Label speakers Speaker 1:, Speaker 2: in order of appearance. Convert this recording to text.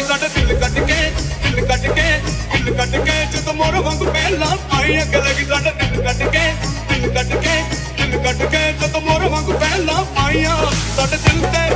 Speaker 1: ਕਿ ਸਾਡੇ ਦਿਲ ਕੱਟ ਕੇ, ਦਿਲ ਕੱਟ ਕੇ, ਦਿਲ ਕੱਟ ਕੇ, ਜਦੋਂ ਮੋਰ ਵਾਂਗ ਪਹਿਲਾਂ ਆਈ ਅੱਗ ਲੱਗੀ ਸਾਡੇ ਦਿਲ ਕੱਟ ਕੇ, ਦਿਲ ਕੱਟ ਕੇ, ਦਿਲ ਕੱਟ ਕੇ, ਜਦੋਂ ਮੋਰ ਵਾਂਗ ਪਹਿਲਾਂ ਆਈਆਂ, ਸਾਡੇ ਦਿਲ ਤੇ